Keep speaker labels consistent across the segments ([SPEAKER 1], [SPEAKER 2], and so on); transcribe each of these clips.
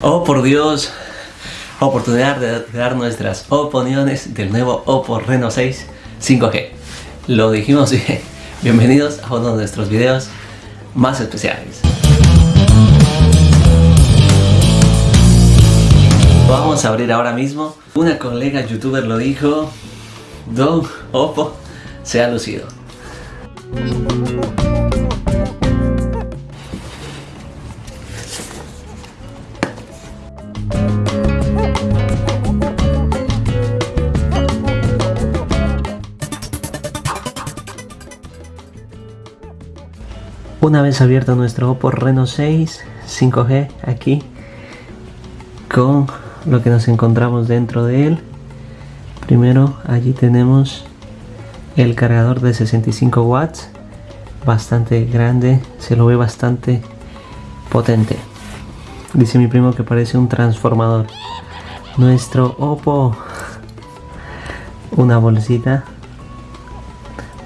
[SPEAKER 1] Oh por Dios, oportunidad de dar nuestras opiniones del nuevo Oppo Reno 6 5G. Lo dijimos bien. Bienvenidos a uno de nuestros videos más especiales. Vamos a abrir ahora mismo. Una colega youtuber lo dijo, Don Oppo se ha lucido. Una vez abierto nuestro Oppo Reno 6 5G aquí con lo que nos encontramos dentro de él. Primero allí tenemos el cargador de 65 watts bastante grande se lo ve bastante potente. Dice mi primo que parece un transformador. Nuestro Oppo una bolsita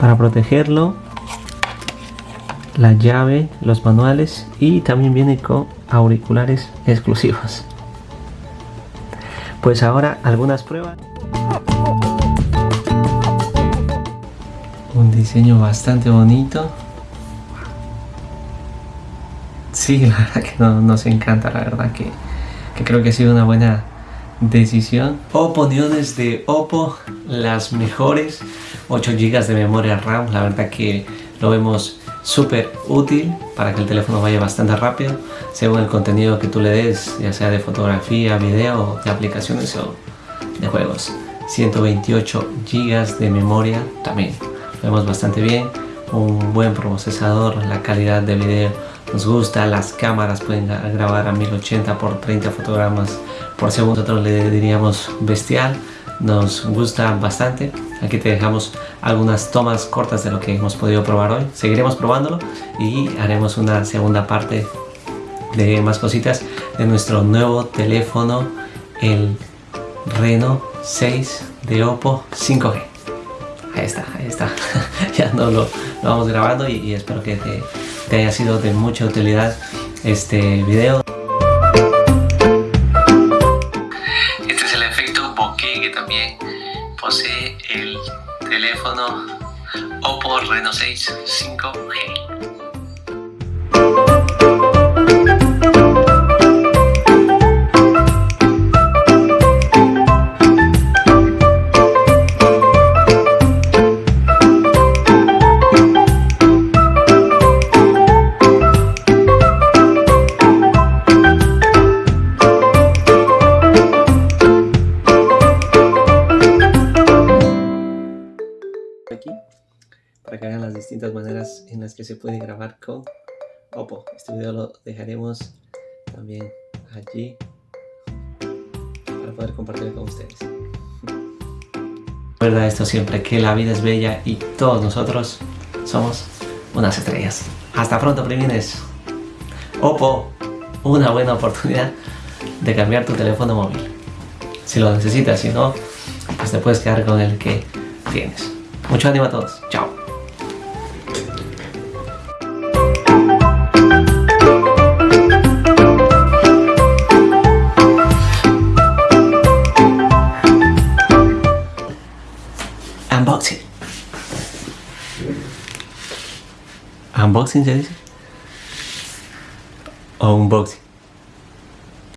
[SPEAKER 1] para protegerlo la llave, los manuales y también viene con auriculares exclusivos. Pues ahora algunas pruebas. Un diseño bastante bonito. Sí, la verdad que nos encanta, la verdad que, que creo que ha sido una buena decisión. Opiniones de Oppo, las mejores 8 GB de memoria RAM, la verdad que lo vemos súper útil para que el teléfono vaya bastante rápido según el contenido que tú le des, ya sea de fotografía, video, de aplicaciones o de juegos. 128 GB de memoria también, lo vemos bastante bien, un buen procesador, la calidad de video nos gusta, las cámaras pueden grabar a 1080 por 30 fotogramas por segundo, nosotros le diríamos bestial, nos gusta bastante. Aquí te dejamos algunas tomas cortas de lo que hemos podido probar hoy. Seguiremos probándolo y haremos una segunda parte de más cositas de nuestro nuevo teléfono, el Reno 6 de Oppo 5G. Ahí está, ahí está. ya no lo, vamos grabando y, espero que te, te haya sido de mucha utilidad este video. Que también posee el teléfono Oppo Reno 6 5G. Para que vean las distintas maneras en las que se puede grabar con Oppo. Este video lo dejaremos también allí para poder compartirlo con ustedes. Recuerda esto siempre, que la vida es bella y todos nosotros somos unas estrellas. Hasta pronto, primines. Oppo, una buena oportunidad de cambiar tu teléfono móvil. Si lo necesitas, si no, pues te puedes quedar con el que tienes. Mucho ánimo a todos. Chao. ¿Unboxing se dice? O unboxing.